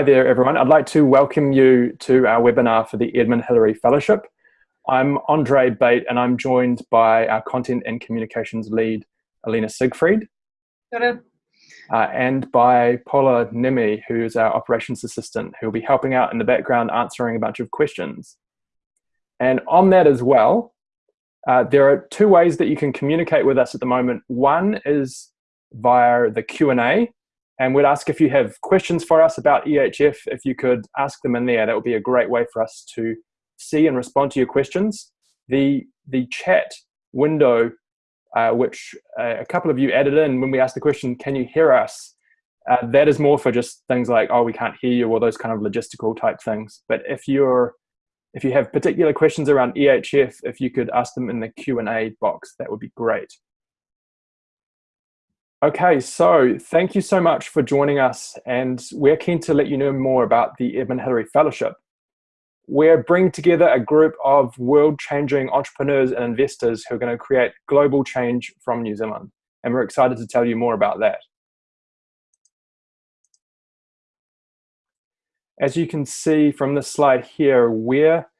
Hi there, everyone. I'd like to welcome you to our webinar for the Edmund Hillary Fellowship. I'm Andre Bate and I'm joined by our Content and Communications lead, Alina Siegfried. Uh, and by Paula Nemi, who's our operations assistant, who will be helping out in the background answering a bunch of questions. And on that as well, uh, there are two ways that you can communicate with us at the moment. One is via the Q&A, and we'd ask if you have questions for us about EHF, if you could ask them in there, that would be a great way for us to see and respond to your questions. The, the chat window, uh, which uh, a couple of you added in when we asked the question, can you hear us? Uh, that is more for just things like, oh, we can't hear you, or those kind of logistical type things. But if you're if you have particular questions around EHF, if you could ask them in the Q&A box, that would be great. Okay, so thank you so much for joining us and we're keen to let you know more about the Edmund Hillary Fellowship. We're bringing together a group of world-changing entrepreneurs and investors who are going to create global change from New Zealand. And we're excited to tell you more about that. As you can see from this slide here, we're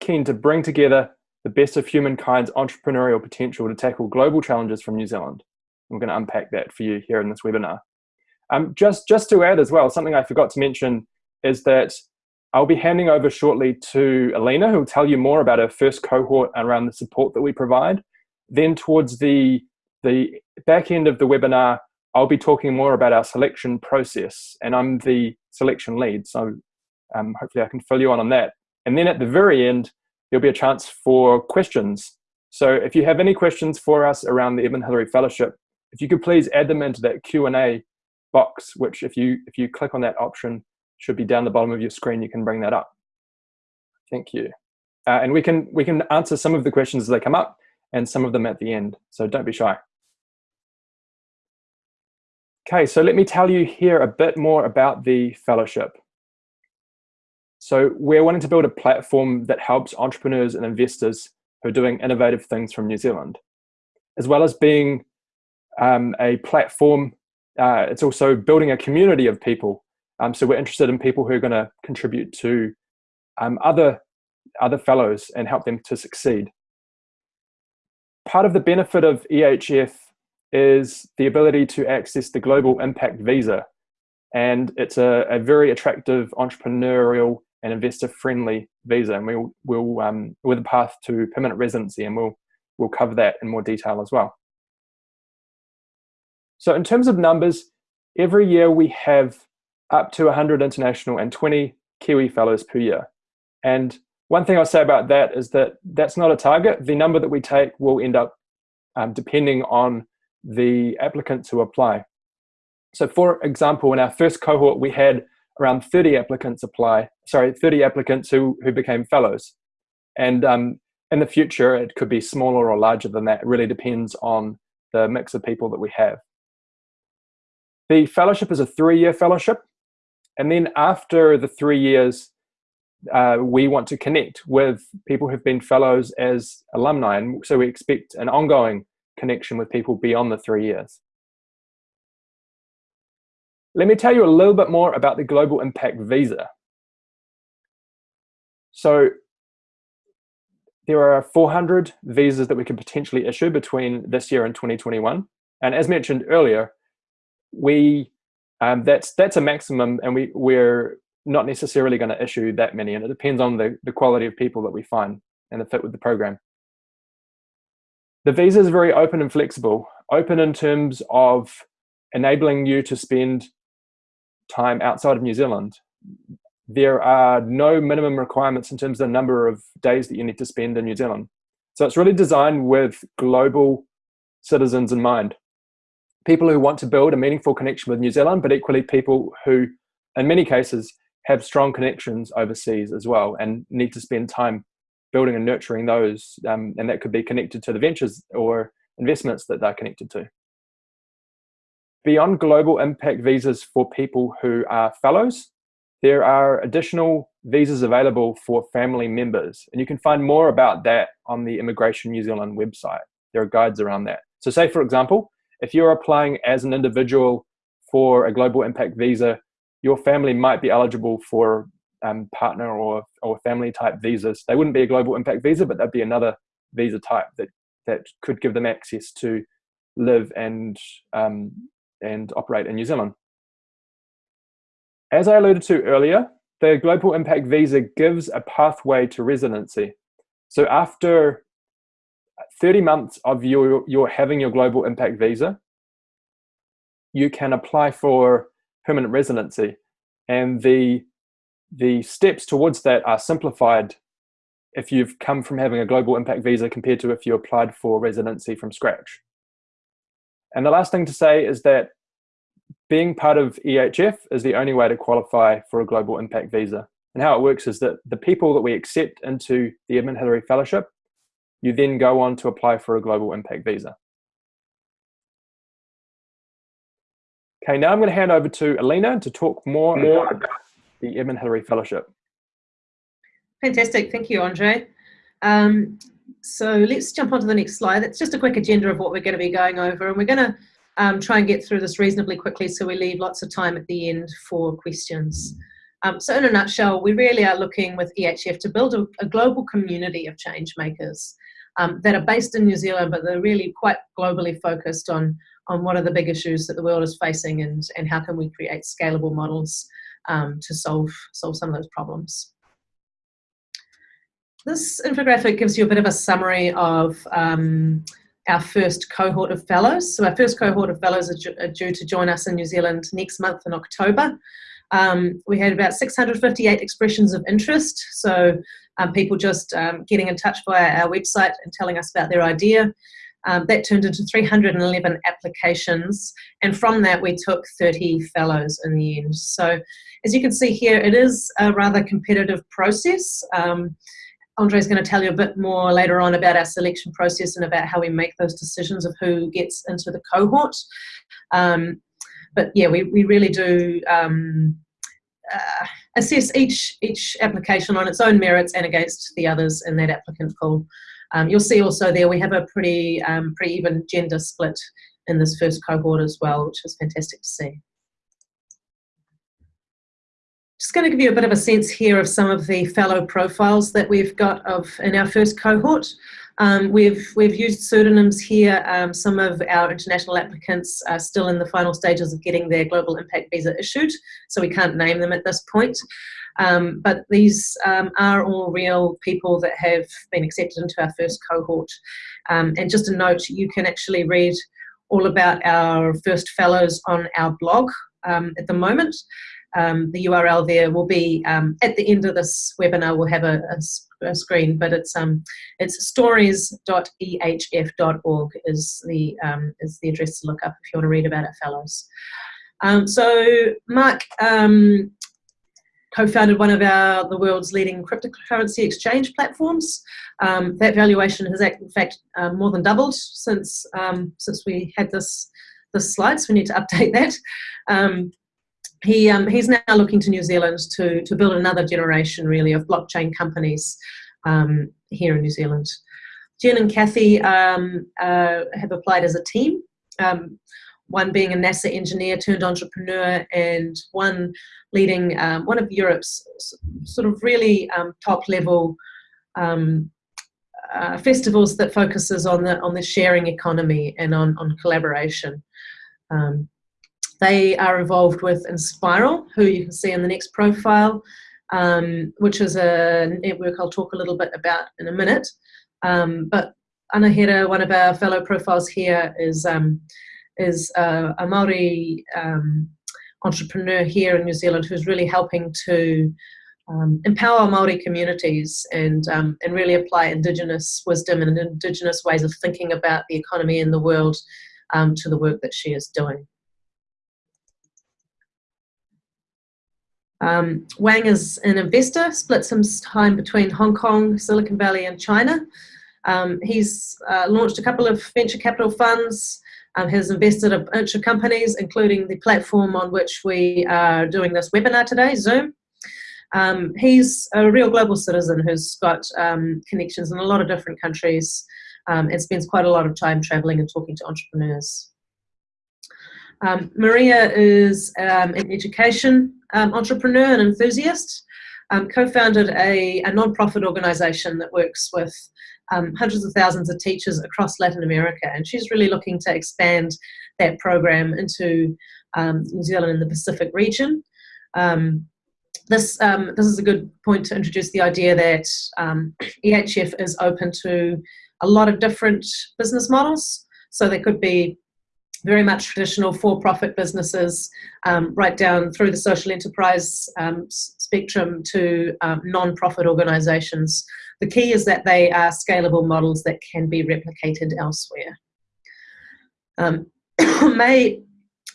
keen to bring together the best of humankind's entrepreneurial potential to tackle global challenges from New Zealand. I'm going to unpack that for you here in this webinar. Um, just, just to add as well, something I forgot to mention is that I'll be handing over shortly to Alina, who will tell you more about our first cohort around the support that we provide. Then towards the, the back end of the webinar, I'll be talking more about our selection process, and I'm the selection lead, so um, hopefully I can fill you on on that. And then at the very end, there'll be a chance for questions. So if you have any questions for us around the Edmund Hillary Fellowship, if you could please add them into that Q&A box, which if you, if you click on that option, should be down the bottom of your screen, you can bring that up. Thank you. Uh, and we can, we can answer some of the questions as they come up and some of them at the end, so don't be shy. Okay, so let me tell you here a bit more about the fellowship. So we're wanting to build a platform that helps entrepreneurs and investors who are doing innovative things from New Zealand, as well as being um, a platform. Uh, it's also building a community of people. Um, so we're interested in people who are going to contribute to um, other, other fellows and help them to succeed. Part of the benefit of EHF is the ability to access the Global Impact Visa. And it's a, a very attractive entrepreneurial and investor-friendly visa. And we'll, we'll um, with a path to permanent residency, and we'll, we'll cover that in more detail as well. So in terms of numbers, every year we have up to 100 international and 20 Kiwi fellows per year. And one thing I'll say about that is that that's not a target. The number that we take will end up um, depending on the applicants who apply. So for example, in our first cohort, we had around 30 applicants apply, sorry, 30 applicants who, who became fellows. And um, in the future, it could be smaller or larger than that. It really depends on the mix of people that we have. The fellowship is a three-year fellowship. And then after the three years, uh, we want to connect with people who've been fellows as alumni. And so we expect an ongoing connection with people beyond the three years. Let me tell you a little bit more about the Global Impact Visa. So there are 400 visas that we could potentially issue between this year and 2021. And as mentioned earlier, we um, that's that's a maximum and we, we're not necessarily going to issue that many and it depends on the, the quality of people that we find and the fit with the program. The visa is very open and flexible. Open in terms of enabling you to spend time outside of New Zealand. There are no minimum requirements in terms of the number of days that you need to spend in New Zealand. So it's really designed with global citizens in mind. People who want to build a meaningful connection with New Zealand, but equally people who, in many cases, have strong connections overseas as well and need to spend time building and nurturing those. Um, and that could be connected to the ventures or investments that they're connected to. Beyond global impact visas for people who are fellows, there are additional visas available for family members. And you can find more about that on the Immigration New Zealand website. There are guides around that. So say, for example, if you're applying as an individual for a global impact visa, your family might be eligible for um, partner or, or family type visas. They wouldn't be a global impact visa, but that'd be another visa type that, that could give them access to live and, um, and operate in New Zealand. As I alluded to earlier, the Global Impact Visa gives a pathway to residency. So after 30 months of your, your having your Global Impact Visa, you can apply for permanent residency. And the, the steps towards that are simplified if you've come from having a global impact visa compared to if you applied for residency from scratch. And the last thing to say is that being part of EHF is the only way to qualify for a global impact visa. And how it works is that the people that we accept into the Edmund Hillary Fellowship, you then go on to apply for a global impact visa. Okay, now I'm going to hand over to Alina to talk more about the Edmund Hillary Fellowship. Fantastic, thank you, Andre. Um, so let's jump on to the next slide. It's just a quick agenda of what we're going to be going over, and we're going to um, try and get through this reasonably quickly so we leave lots of time at the end for questions. Um, so in a nutshell, we really are looking with EHF to build a, a global community of change makers um, that are based in New Zealand, but they're really quite globally focused on, on what are the big issues that the world is facing and, and how can we create scalable models um, to solve, solve some of those problems. This infographic gives you a bit of a summary of um, our first cohort of fellows. So our first cohort of fellows are, due to join us in New Zealand next month in October. Um, we had about 658 expressions of interest. So um, people just um, getting in touch via our website and telling us about their idea. Um, that turned into 311 applications. And from that, we took 30 fellows in the end. So as you can see here, it is a rather competitive process. Um, Andre is going to tell you a bit more later on about our selection process and about how we make those decisions of who gets into the cohort. Um, but yeah, we, we really do um, uh, assess each, each application on its own merits and against the others in that applicant pool. Um, you'll see also there we have a pretty, um, pretty even gender split in this first cohort as well, which is fantastic to see. Just going to give you a bit of a sense here of some of the fellow profiles that we've got of in our first cohort. Um, we've, we've used pseudonyms here. Um, some of our international applicants are still in the final stages of getting their global impact visa issued, so we can't name them at this point. Um, but these um, are all real people that have been accepted into our first cohort. Um, and just a note, you can actually read all about our first fellows on our blog um, at the moment um, the URL there will be um, at the end of this webinar. We'll have a, a, a screen, but it's um, it's stories.ehf.org is the um, is the address to look up if you want to read about it, fellows. Um, so Mark um, co-founded one of our the world's leading cryptocurrency exchange platforms. that valuation has in fact more than doubled since since we had this this slide. So we need to update that he, um, he's now looking to New Zealand to, to build another generation really of blockchain companies um, here in New Zealand. Jen and Kathy um, uh, have applied as a team, um, one being a NASA engineer turned entrepreneur and one leading um, one of Europe's sort of really um, top level uh, festivals that focuses on the on the sharing economy and on, on collaboration. Um, they are involved with Enspiral, who you can see in the next profile, um, which is a network I'll talk a little bit about in a minute. Um, but Anahira, one of our fellow profiles here, is um, is a Maori um, entrepreneur here in New Zealand who's really helping to um, empower Maori communities and um, and really apply Indigenous wisdom and Indigenous ways of thinking about the economy and the world to the work that she is doing. Um, Wang is an investor, split some time between Hong Kong, Silicon Valley and China. Um, he's uh, launched a couple of venture capital funds, um, has invested in a bunch of companies, including the platform on which we are doing this webinar today, Zoom. Um, he's a real global citizen who's got um, connections in a lot of different countries um, and spends quite a lot of time traveling and talking to entrepreneurs. Um, Maria is um, in education um, entrepreneur and enthusiast, um, co-founded a, a non-profit organization that works with um, hundreds of thousands of teachers across Latin America. And she's really looking to expand that program into um, New Zealand and the Pacific region. Um, this, um, this is a good point to introduce the idea that um, EHF is open to a lot of different business models. So there could be very much traditional for-profit businesses, um, right down through the social enterprise um, spectrum to um, non-profit organisations. The key is that they are scalable models that can be replicated elsewhere. Um, May,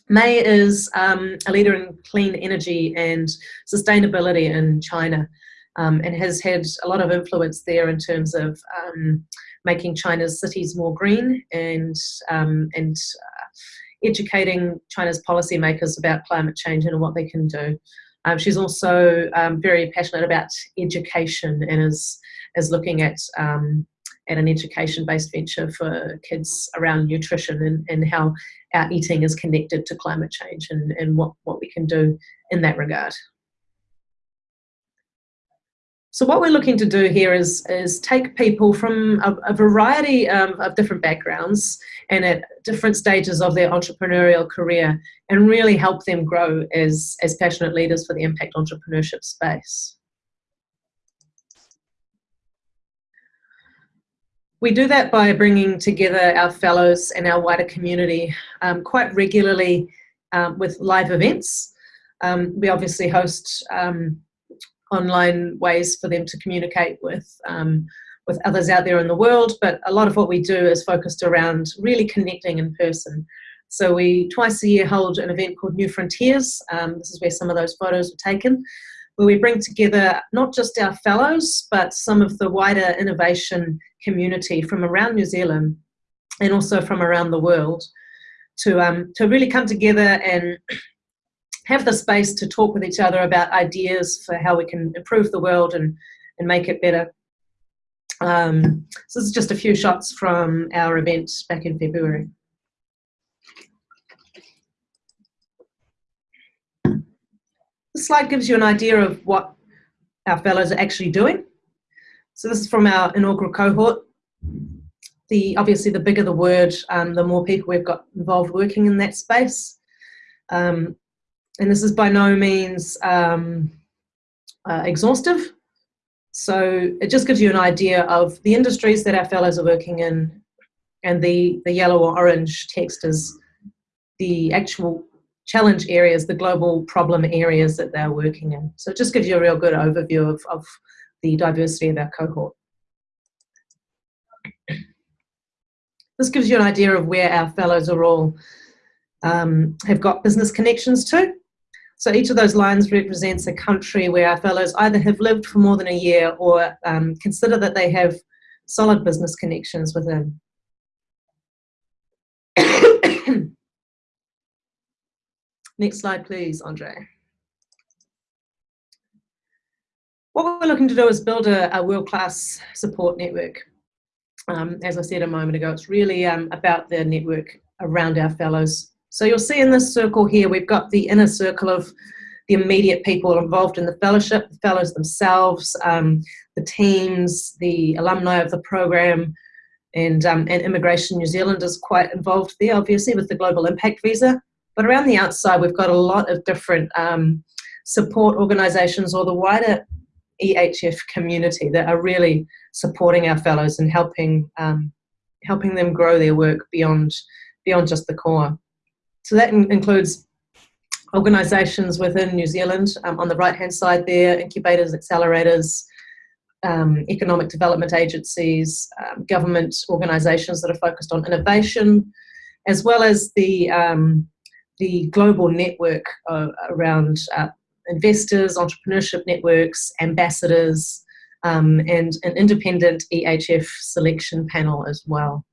May is um, a leader in clean energy and sustainability in China um, and has had a lot of influence there in terms of making China's cities more green and, and educating China's policymakers about climate change and what they can do. Um, she's also um, very passionate about education and is, is looking at, um, at an education-based venture for kids around nutrition and, and how our eating is connected to climate change and, and what, what we can do in that regard. So what we're looking to do here is, is take people from a, a variety um, of different backgrounds and at different stages of their entrepreneurial career and really help them grow as, as passionate leaders for the impact entrepreneurship space. We do that by bringing together our fellows and our wider community um, quite regularly um, with live events. Um, we obviously host um, online ways for them to communicate with um, with others out there in the world, but a lot of what we do is focused around really connecting in person. So we twice a year hold an event called New Frontiers. Um, this is where some of those photos were taken, where we bring together not just our fellows, but some of the wider innovation community from around New Zealand and also from around the world to, um, to really come together and have the space to talk with each other about ideas for how we can improve the world and, and make it better. Um, so this is just a few shots from our event back in February. This slide gives you an idea of what our fellows are actually doing. So this is from our inaugural cohort. The Obviously, the bigger the word, um, the more people we've got involved working in that space. Um, and this is by no means um, uh, exhaustive. So it just gives you an idea of the industries that our fellows are working in and the, the yellow or orange text is the actual challenge areas, the global problem areas that they're working in. So it just gives you a real good overview of, of the diversity of our cohort. This gives you an idea of where our fellows are all um, have got business connections to. So each of those lines represents a country where our fellows either have lived for more than a year or um, consider that they have solid business connections within. Next slide, please, Andre. What we're looking to do is build a, a world-class support network. Um, as I said a moment ago, it's really um, about the network around our fellows so you'll see in this circle here, we've got the inner circle of the immediate people involved in the fellowship, the fellows themselves, um, the teams, the alumni of the program, and, um, and Immigration New Zealand is quite involved there, obviously, with the Global Impact Visa. But around the outside, we've got a lot of different um, support organisations or the wider EHF community that are really supporting our fellows and helping, um, helping them grow their work beyond, beyond just the core. So that in includes organisations within New Zealand, um, on the right-hand side there, incubators, accelerators, um, economic development agencies, um, government organisations that are focused on innovation, as well as the, um, the global network uh, around uh, investors, entrepreneurship networks, ambassadors, um, and an independent EHF selection panel as well.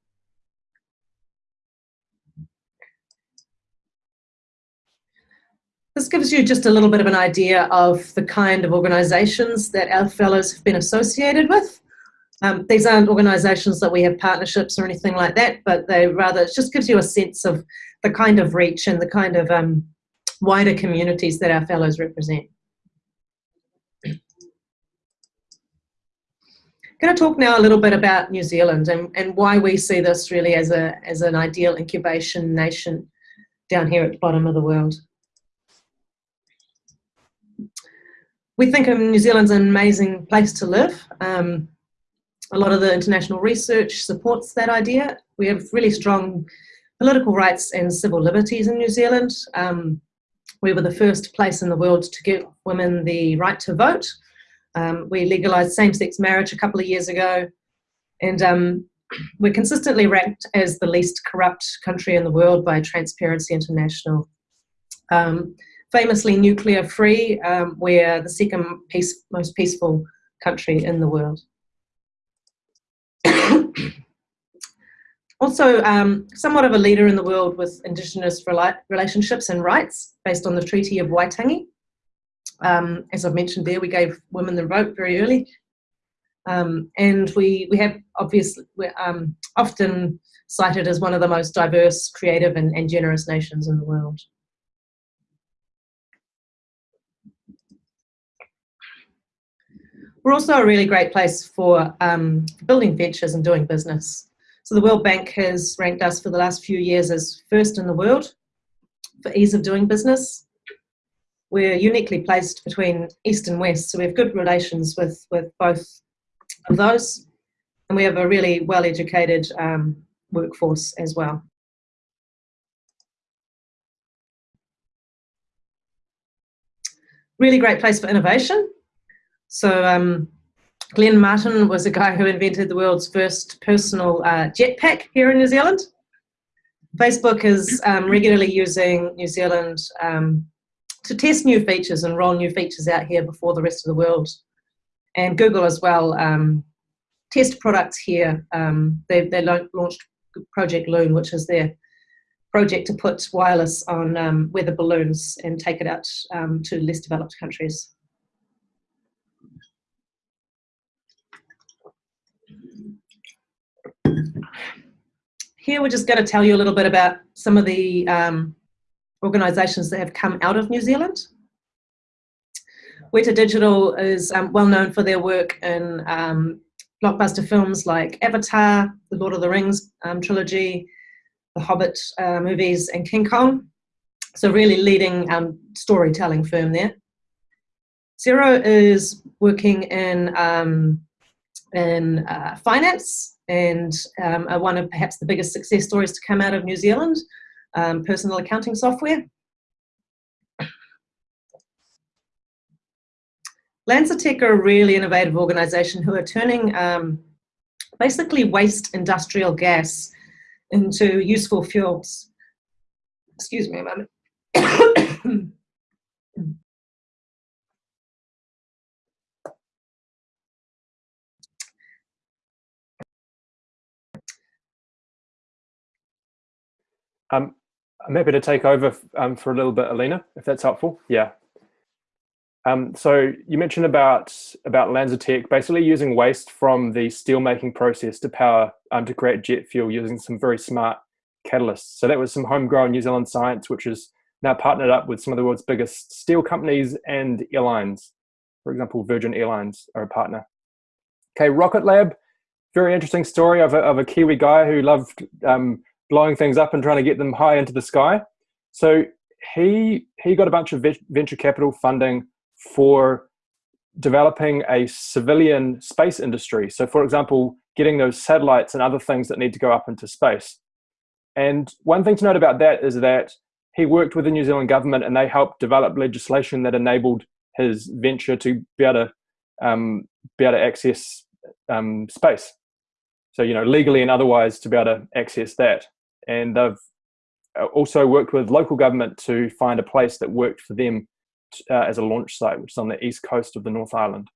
This gives you just a little bit of an idea of the kind of organisations that our fellows have been associated with. Um, these aren't organisations that we have partnerships or anything like that, but they rather, it just gives you a sense of the kind of reach and the kind of um, wider communities that our fellows represent. I'm going to talk now a little bit about New Zealand and, and why we see this really as, a, as an ideal incubation nation down here at the bottom of the world. We think of New Zealand's an amazing place to live. Um, a lot of the international research supports that idea. We have really strong political rights and civil liberties in New Zealand. Um, we were the first place in the world to give women the right to vote. Um, we legalised same-sex marriage a couple of years ago, and um, we're consistently ranked as the least corrupt country in the world by Transparency International. Um, famously nuclear-free, um, we're the second peace, most peaceful country in the world. also, um, somewhat of a leader in the world with Indigenous relationships and rights based on the Treaty of Waitangi. Um, as I've mentioned there, we gave women the vote very early. Um, and we, we have obviously, we're um, often cited as one of the most diverse, creative and, and generous nations in the world. We're also a really great place for um, building ventures and doing business. So the World Bank has ranked us for the last few years as first in the world for ease of doing business we're uniquely placed between East and West, so we have good relations with, with both of those, and we have a really well-educated um, workforce as well. Really great place for innovation. So um, Glenn Martin was a guy who invented the world's first personal uh, jetpack here in New Zealand. Facebook is um, regularly using New Zealand um, to test new features and roll new features out here before the rest of the world. And Google as well, um, test products here. Um, they, they launched Project Loon, which is their project to put wireless on um, weather balloons and take it out um, to less developed countries. Here we're just going to tell you a little bit about some of the um, organisations that have come out of New Zealand. Weta Digital is um, well known for their work in um, blockbuster films like Avatar, The Lord of the Rings um, trilogy, The Hobbit uh, movies, and King Kong. So really leading um, storytelling firm there. Xero is working in, um, in uh, finance and um, one of perhaps the biggest success stories to come out of New Zealand um, personal accounting software. LanzaTech are a really innovative organization who are turning um, basically waste industrial gas into useful fuels. Excuse me a moment. Um, I'm happy to take over um, for a little bit, Alina, if that's helpful. Yeah. Um, so you mentioned about about LanzaTech basically using waste from the steelmaking process to power um, to create jet fuel using some very smart catalysts. So that was some homegrown New Zealand science, which is now partnered up with some of the world's biggest steel companies and airlines. For example, Virgin Airlines are a partner. Okay, Rocket Lab, very interesting story of a, of a Kiwi guy who loved um, blowing things up and trying to get them high into the sky. So he he got a bunch of venture capital funding for developing a civilian space industry. So for example, getting those satellites and other things that need to go up into space. And one thing to note about that is that he worked with the New Zealand government and they helped develop legislation that enabled his venture to be able to um, be able to access um, space. So, you know, legally and otherwise to be able to access that and they've uh, also worked with local government to find a place that worked for them uh, as a launch site, which is on the east coast of the North Island.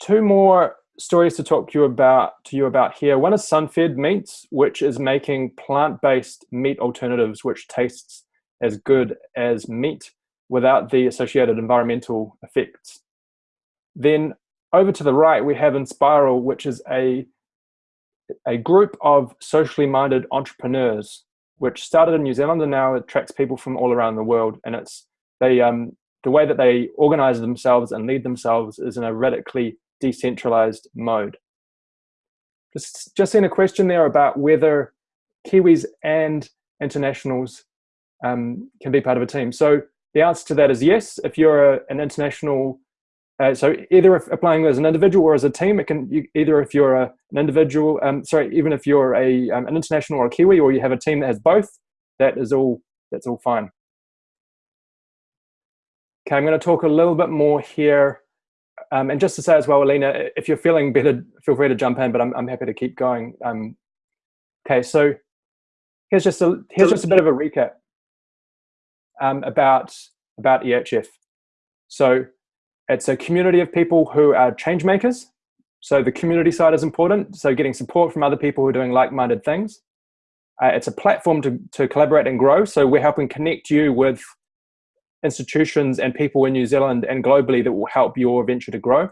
Two more stories to talk to you about to you about here. One is Sunfed Meats, which is making plant-based meat alternatives which tastes as good as meat without the associated environmental effects. Then over to the right, we have Enspiral, which is a a group of socially minded entrepreneurs which started in New Zealand and now attracts people from all around the world. And it's they um, the way that they organize themselves and lead themselves is in a radically decentralized mode. Just just in a question there about whether Kiwis and internationals um, can be part of a team. So the answer to that is yes. If you're a, an international uh, so either if applying as an individual or as a team, it can you, either if you're a, an individual, um, sorry, even if you're a um, an international or a Kiwi, or you have a team that has both, that is all that's all fine. Okay, I'm going to talk a little bit more here, um, and just to say as well, Alina, if you're feeling better, feel free to jump in, but I'm I'm happy to keep going. Um, okay, so here's just a here's just a bit of a recap um, about about EHF. So it's a community of people who are change makers. So the community side is important. So getting support from other people who are doing like-minded things. Uh, it's a platform to, to collaborate and grow. So we're helping connect you with institutions and people in New Zealand and globally that will help your venture to grow.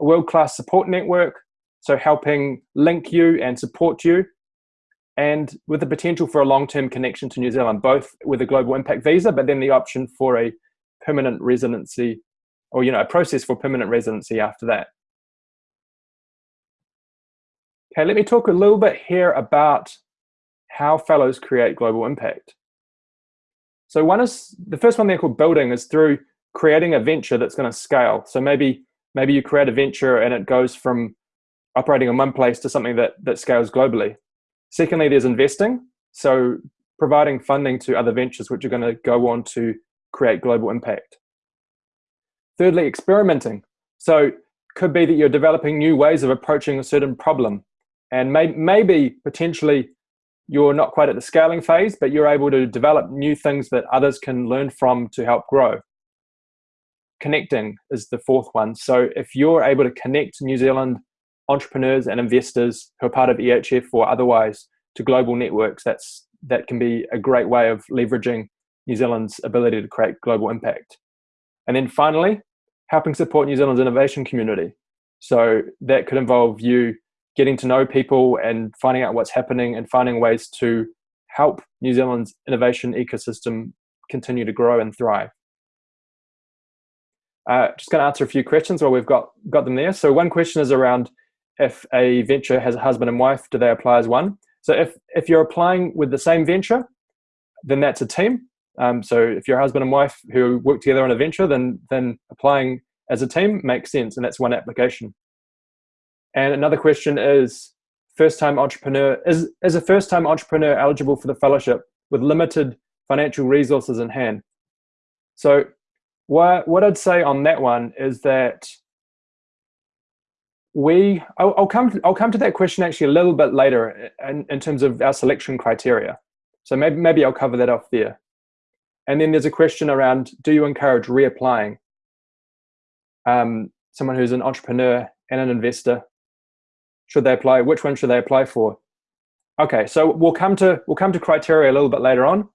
A world-class support network, so helping link you and support you, and with the potential for a long-term connection to New Zealand, both with a global impact visa, but then the option for a permanent residency or you know a process for permanent residency after that. Okay, let me talk a little bit here about how fellows create global impact. So one is the first one they're called building is through creating a venture that's going to scale. So maybe maybe you create a venture and it goes from operating in one place to something that that scales globally. Secondly, there's investing. So providing funding to other ventures which are going to go on to create global impact. Thirdly, experimenting. So it could be that you're developing new ways of approaching a certain problem. And may, maybe potentially you're not quite at the scaling phase, but you're able to develop new things that others can learn from to help grow. Connecting is the fourth one. So if you're able to connect New Zealand entrepreneurs and investors who are part of EHF or otherwise to global networks, that's that can be a great way of leveraging New Zealand's ability to create global impact. And then finally, helping support New Zealand's innovation community. So that could involve you getting to know people and finding out what's happening and finding ways to help New Zealand's innovation ecosystem continue to grow and thrive. Uh, just going to answer a few questions while we've got, got them there. So one question is around if a venture has a husband and wife, do they apply as one? So if, if you're applying with the same venture, then that's a team. Um, so if you're a husband and wife who work together on a venture, then then applying as a team makes sense, and that's one application. And another question is, first-time entrepreneur is is a first-time entrepreneur eligible for the fellowship with limited financial resources in hand? So what what I'd say on that one is that we I'll, I'll come to, I'll come to that question actually a little bit later in, in terms of our selection criteria. So maybe maybe I'll cover that off there. And then there's a question around, do you encourage reapplying? Um, someone who's an entrepreneur and an investor, should they apply? Which one should they apply for? Okay, so we'll come to we'll come to criteria a little bit later on.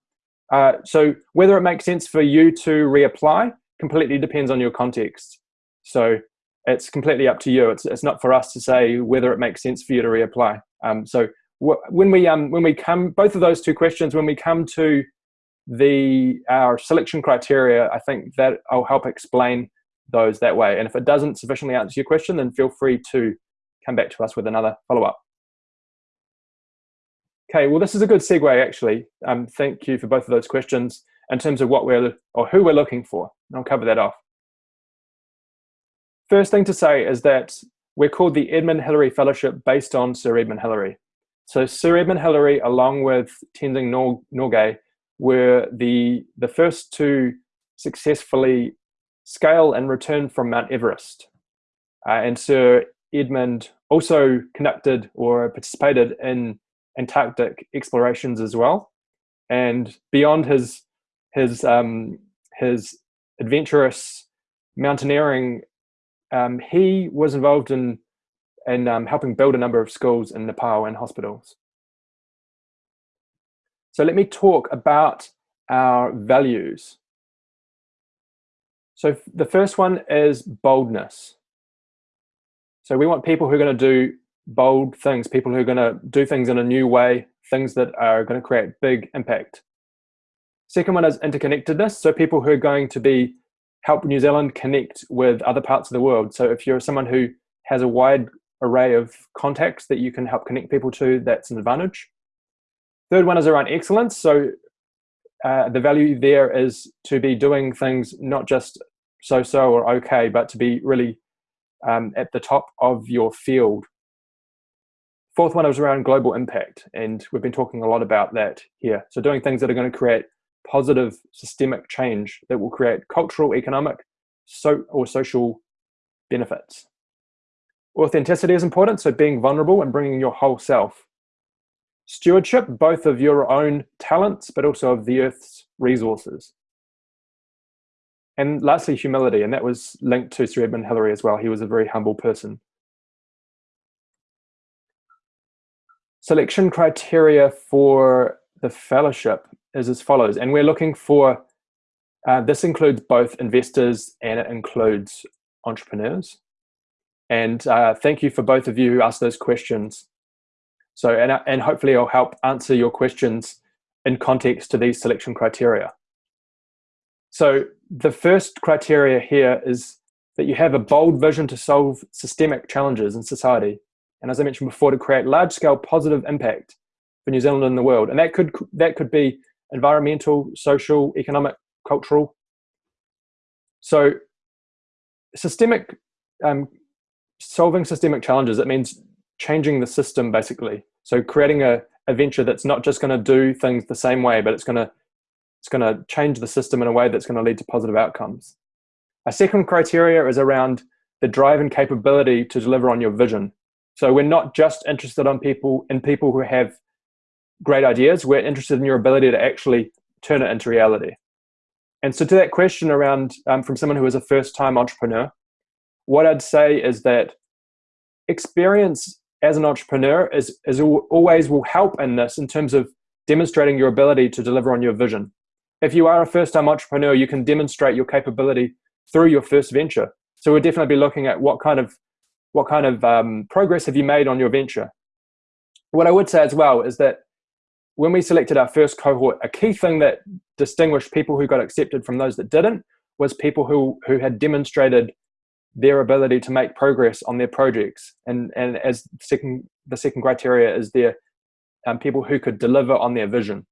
Uh, so whether it makes sense for you to reapply completely depends on your context. So it's completely up to you. It's it's not for us to say whether it makes sense for you to reapply. Um, so when we um when we come both of those two questions when we come to the our selection criteria, I think that I'll help explain those that way. And if it doesn't sufficiently answer your question, then feel free to come back to us with another follow-up. Okay, well, this is a good segue, actually. Um, thank you for both of those questions in terms of what we're, or who we're looking for. I'll cover that off. First thing to say is that we're called the Edmund Hillary Fellowship based on Sir Edmund Hillary. So Sir Edmund Hillary, along with Tenzing Norgay, were the, the first to successfully scale and return from Mount Everest. Uh, and Sir Edmund also conducted or participated in Antarctic explorations as well. And beyond his, his, um, his adventurous mountaineering, um, he was involved in, in um, helping build a number of schools in Nepal and hospitals. So let me talk about our values. So the first one is boldness. So we want people who are going to do bold things, people who are going to do things in a new way, things that are going to create big impact. Second one is interconnectedness. So people who are going to be help New Zealand connect with other parts of the world. So if you're someone who has a wide array of contacts that you can help connect people to, that's an advantage. Third one is around excellence. So uh, the value there is to be doing things not just so-so or okay, but to be really um, at the top of your field. Fourth one is around global impact, and we've been talking a lot about that here. So doing things that are going to create positive systemic change that will create cultural, economic, so or social benefits. Authenticity is important, so being vulnerable and bringing your whole self. Stewardship, both of your own talents, but also of the Earth's resources. And lastly, humility, and that was linked to Sir Edmund Hillary as well. He was a very humble person. Selection criteria for the fellowship is as follows, and we're looking for, uh, this includes both investors and it includes entrepreneurs. And uh, thank you for both of you who asked those questions. So, and, and hopefully I'll help answer your questions in context to these selection criteria. So the first criteria here is that you have a bold vision to solve systemic challenges in society. And as I mentioned before, to create large-scale positive impact for New Zealand and the world. And that could, that could be environmental, social, economic, cultural. So systemic, um, solving systemic challenges, it means changing the system basically. So creating a, a venture that's not just going to do things the same way, but it's going to it's going to change the system in a way that's going to lead to positive outcomes. A second criteria is around the drive and capability to deliver on your vision. So we're not just interested on people in people who have great ideas. We're interested in your ability to actually turn it into reality. And so to that question around um, from someone who is a first-time entrepreneur, what I'd say is that experience as an entrepreneur is, is always will help in this in terms of demonstrating your ability to deliver on your vision. If you are a first-time entrepreneur, you can demonstrate your capability through your first venture. So we'll definitely be looking at what kind of what kind of um, progress have you made on your venture. What I would say as well is that when we selected our first cohort, a key thing that distinguished people who got accepted from those that didn't was people who, who had demonstrated their ability to make progress on their projects. And, and as second, the second criteria is their um, people who could deliver on their vision.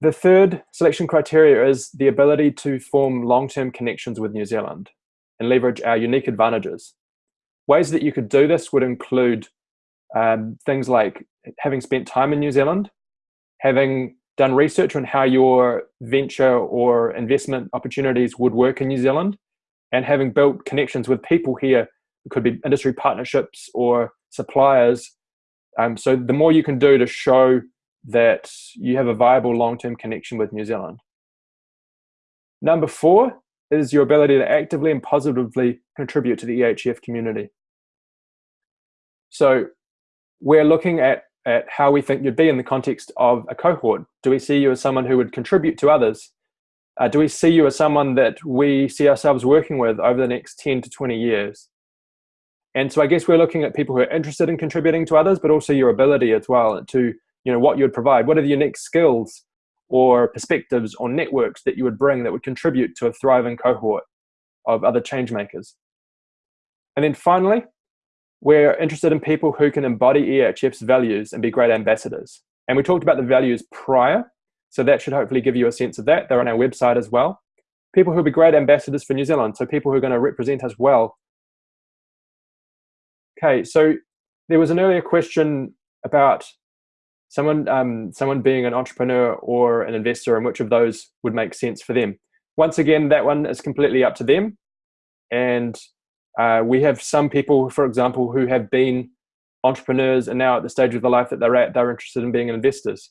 The third selection criteria is the ability to form long-term connections with New Zealand and leverage our unique advantages. Ways that you could do this would include um, things like having spent time in New Zealand, having done research on how your venture or investment opportunities would work in New Zealand, and having built connections with people here, could be industry partnerships or suppliers. Um, so the more you can do to show that you have a viable long-term connection with New Zealand. Number four is your ability to actively and positively contribute to the EHF community. So we're looking at, at how we think you'd be in the context of a cohort. Do we see you as someone who would contribute to others? Uh, do we see you as someone that we see ourselves working with over the next 10 to 20 years? And so I guess we're looking at people who are interested in contributing to others, but also your ability as well to, you know, what you would provide. What are the unique skills or perspectives or networks that you would bring that would contribute to a thriving cohort of other change makers? And then finally, we're interested in people who can embody EHF's values and be great ambassadors. And we talked about the values prior, so that should hopefully give you a sense of that. They're on our website as well. People who will be great ambassadors for New Zealand, so people who are going to represent us well. Okay, so there was an earlier question about someone, um, someone being an entrepreneur or an investor and which of those would make sense for them. Once again, that one is completely up to them. And uh, we have some people, for example, who have been entrepreneurs and now at the stage of the life that they're at, they're interested in being investors.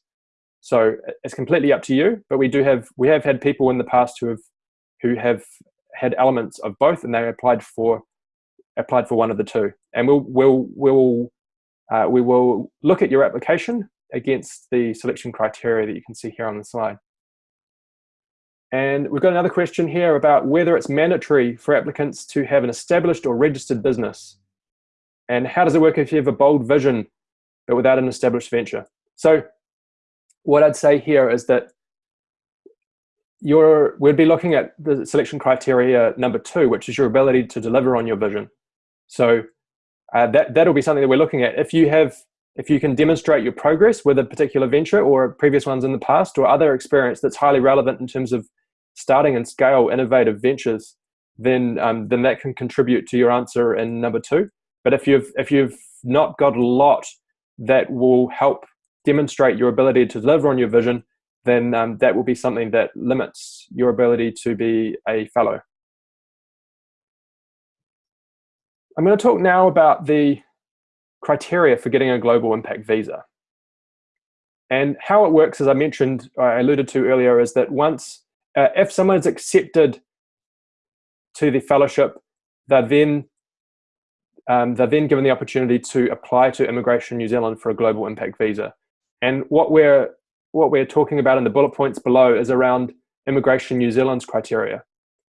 So it's completely up to you. But we do have we have had people in the past who have who have had elements of both, and they applied for applied for one of the two. And we'll we'll we'll uh, we will look at your application against the selection criteria that you can see here on the slide. And we've got another question here about whether it's mandatory for applicants to have an established or registered business. And how does it work if you have a bold vision but without an established venture? So what I'd say here is that you're, we'd be looking at the selection criteria number two, which is your ability to deliver on your vision. So uh, that, that'll be something that we're looking at. If you have, if you can demonstrate your progress with a particular venture or previous ones in the past or other experience that's highly relevant in terms of starting and scale innovative ventures, then, um, then that can contribute to your answer in number two. But if you've, if you've not got a lot that will help demonstrate your ability to deliver on your vision, then um, that will be something that limits your ability to be a fellow. I'm going to talk now about the criteria for getting a global impact visa. And how it works, as I mentioned, I alluded to earlier, is that once, uh, if someone's accepted to the fellowship, they're then, um, they're then given the opportunity to apply to Immigration New Zealand for a global impact visa. And what we're, what we're talking about in the bullet points below is around Immigration New Zealand's criteria.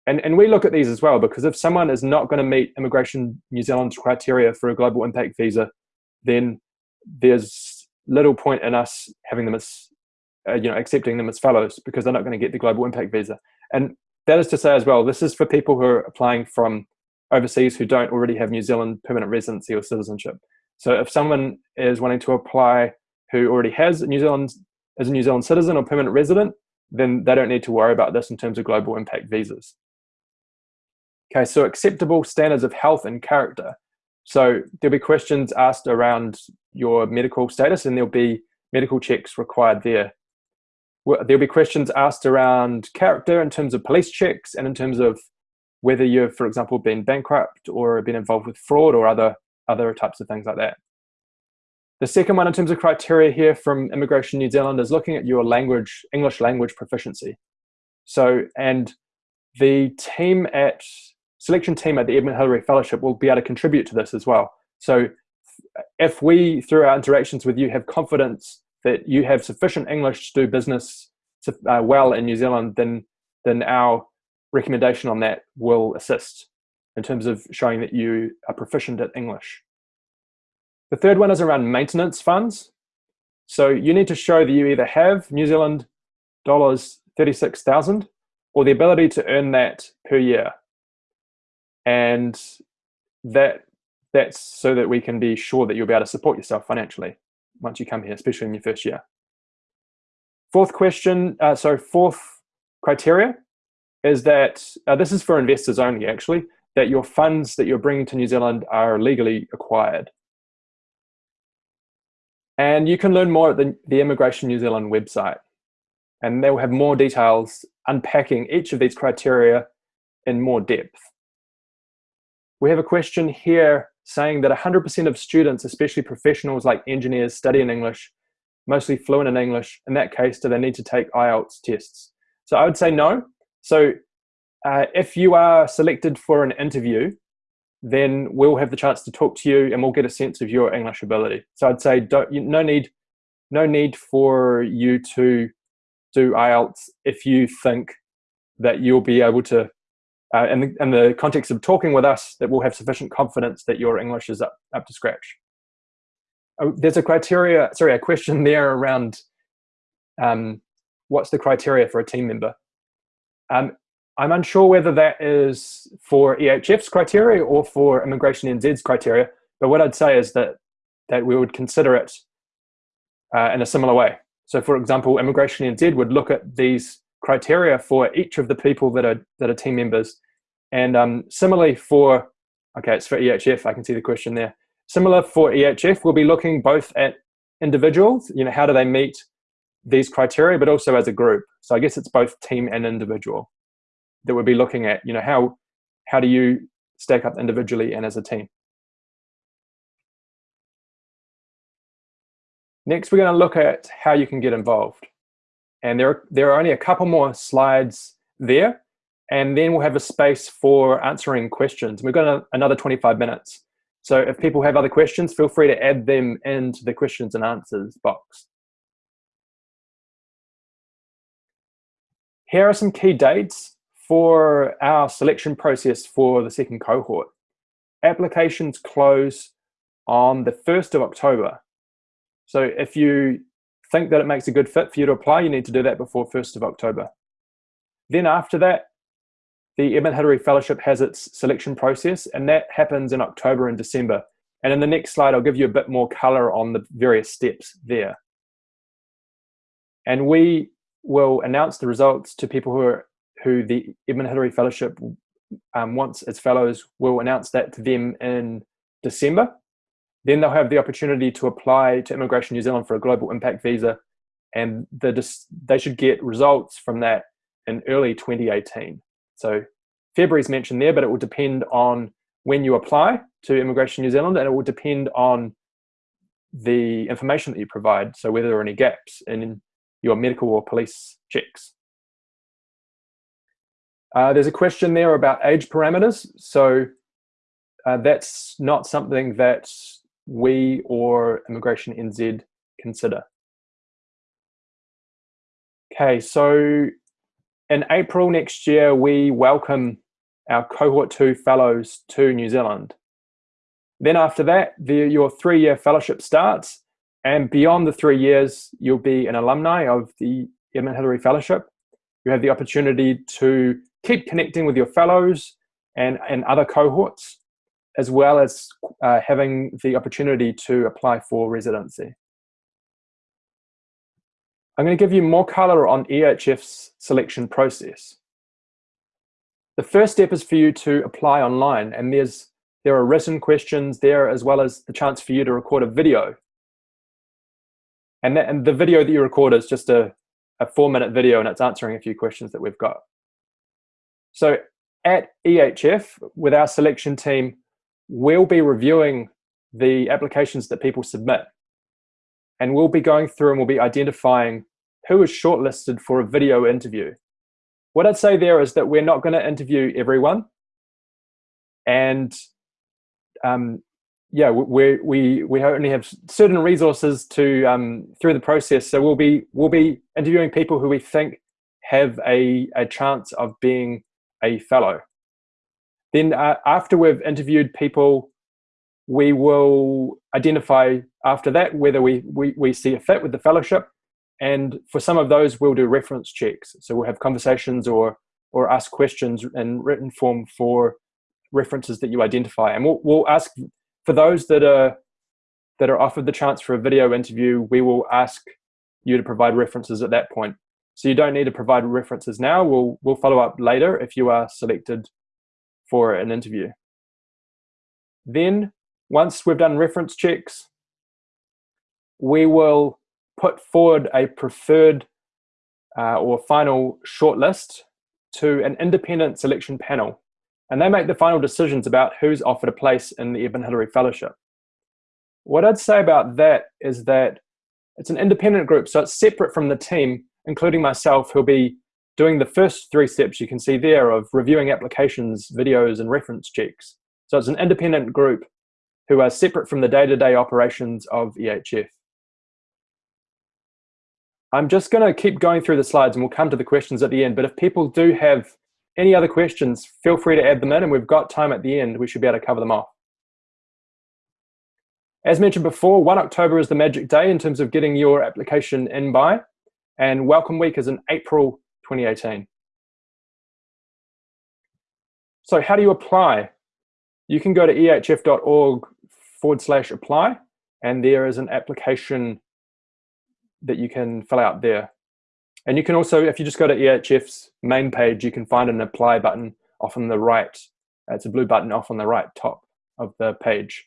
And, and we look at these as well, because if someone is not going to meet Immigration New Zealand's criteria for a global impact visa, then there's little point in us having them as, uh, you know, accepting them as fellows because they're not going to get the global impact visa. And that is to say as well, this is for people who are applying from overseas who don't already have New Zealand permanent residency or citizenship. So if someone is wanting to apply who already has New Zealand as a New Zealand citizen or permanent resident, then they don't need to worry about this in terms of global impact visas. Okay, so acceptable standards of health and character. So there'll be questions asked around your medical status and there'll be medical checks required there. There'll be questions asked around character in terms of police checks and in terms of whether you've, for example, been bankrupt or been involved with fraud or other, other types of things like that. The second one in terms of criteria here from Immigration New Zealand is looking at your language, English language proficiency. So, and the team at selection team at the Edmund Hillary Fellowship will be able to contribute to this as well. So if we, through our interactions with you, have confidence that you have sufficient English to do business uh, well in New Zealand, then, then our recommendation on that will assist in terms of showing that you are proficient at English. The third one is around maintenance funds. So you need to show that you either have New Zealand dollars 36,000 or the ability to earn that per year and that that's so that we can be sure that you'll be able to support yourself financially once you come here, especially in your first year. Fourth question, uh, so fourth criteria is that, uh, this is for investors only actually, that your funds that you're bringing to New Zealand are legally acquired. And you can learn more at the, the Immigration New Zealand website. And they will have more details unpacking each of these criteria in more depth. We have a question here saying that 100% of students, especially professionals like engineers, study in English, mostly fluent in English. In that case, do they need to take IELTS tests? So I would say no. So uh, if you are selected for an interview, then we'll have the chance to talk to you and we'll get a sense of your English ability. So I'd say don't, no need, no need for you to do IELTS if you think that you'll be able to uh, in, the, in the context of talking with us that we'll have sufficient confidence that your English is up, up to scratch. Oh, there's a criteria, sorry, a question there around um, what's the criteria for a team member. Um, I'm unsure whether that is for EHF's criteria or for Immigration NZ's criteria, but what I'd say is that, that we would consider it uh, in a similar way. So for example, Immigration NZ would look at these criteria for each of the people that are, that are team members and um, similarly for, okay, it's for EHF, I can see the question there. Similar for EHF, we'll be looking both at individuals, you know, how do they meet these criteria, but also as a group. So I guess it's both team and individual that we'll be looking at, you know, how, how do you stack up individually and as a team. Next, we're going to look at how you can get involved. And there are, there are only a couple more slides there and then we'll have a space for answering questions. We've got a, another 25 minutes. So if people have other questions, feel free to add them into the questions and answers box. here are some key dates for our selection process for the second cohort. Applications close on the 1st of October. So if you think that it makes a good fit for you to apply, you need to do that before 1st of October. Then after that, the Edmund Hillary Fellowship has its selection process, and that happens in October and December. And in the next slide, I'll give you a bit more color on the various steps there. And we will announce the results to people who are who the Edmund Hillary Fellowship um, wants its fellows. We'll announce that to them in December. Then they'll have the opportunity to apply to Immigration New Zealand for a global impact visa, and the, they should get results from that in early 2018. So February is mentioned there, but it will depend on when you apply to Immigration New Zealand, and it will depend on the information that you provide. So whether there are any gaps in your medical or police checks. Uh, there's a question there about age parameters. So uh, that's not something that we or Immigration NZ consider. Okay, so in April next year, we welcome our cohort two fellows to New Zealand. Then after that, the, your three-year fellowship starts, and beyond the three years, you'll be an alumni of the Edmund Hillary Fellowship. You have the opportunity to keep connecting with your fellows and, and other cohorts, as well as uh, having the opportunity to apply for residency. I'm going to give you more color on EHF's selection process. The first step is for you to apply online and there's there are written questions there as well as the chance for you to record a video. And, that, and the video that you record is just a, a four minute video and it's answering a few questions that we've got. So at EHF, with our selection team, we'll be reviewing the applications that people submit. And we'll be going through and we'll be identifying who is shortlisted for a video interview. What I'd say there is that we're not going to interview everyone. And um, yeah, we, we, we only have certain resources to um, through the process. So we'll be, we'll be interviewing people who we think have a, a chance of being a fellow. Then uh, after we've interviewed people, we will identify after that whether we, we, we see a fit with the fellowship. And for some of those, we'll do reference checks. So we'll have conversations or, or ask questions in written form for references that you identify. And we'll, we'll ask for those that are, that are offered the chance for a video interview, we will ask you to provide references at that point. So you don't need to provide references now. We'll, we'll follow up later if you are selected for an interview. Then once we've done reference checks, we will put forward a preferred uh, or final shortlist to an independent selection panel. And they make the final decisions about who's offered a place in the Edmund Hillary Fellowship. What I'd say about that is that it's an independent group, so it's separate from the team, including myself, who'll be doing the first three steps you can see there of reviewing applications, videos, and reference checks. So it's an independent group who are separate from the day-to-day -day operations of EHF. I'm just going to keep going through the slides and we'll come to the questions at the end. But if people do have any other questions, feel free to add them in and we've got time at the end. We should be able to cover them off. As mentioned before, 1 October is the magic day in terms of getting your application in by, and Welcome Week is in April 2018. So how do you apply? You can go to ehf.org forward slash apply, and there is an application that you can fill out there. And you can also, if you just go to EHF's main page, you can find an apply button off on the right. It's a blue button off on the right top of the page.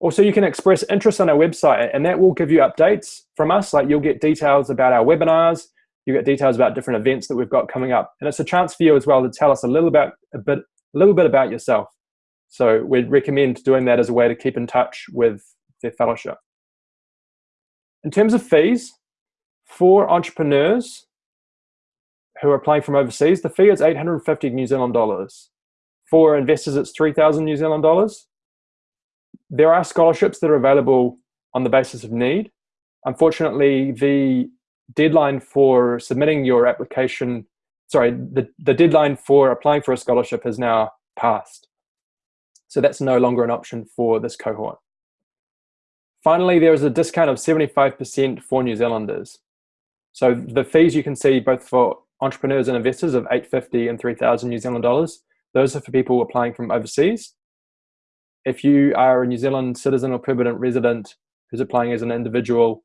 Also, you can express interest on our website and that will give you updates from us. Like you'll get details about our webinars, you get details about different events that we've got coming up. And it's a chance for you as well to tell us a little about a bit, a little bit about yourself. So we'd recommend doing that as a way to keep in touch with their fellowship. In terms of fees, for entrepreneurs who are applying from overseas, the fee is 850 New Zealand dollars. For investors, it's 3,000 New Zealand dollars. There are scholarships that are available on the basis of need. Unfortunately, the deadline for submitting your application, sorry, the, the deadline for applying for a scholarship has now passed. So that's no longer an option for this cohort. Finally, there is a discount of 75% for New Zealanders. So the fees you can see both for entrepreneurs and investors of 850 and 3,000 New Zealand dollars, those are for people applying from overseas. If you are a New Zealand citizen or permanent resident who's applying as an individual,